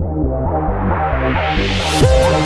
Thank you.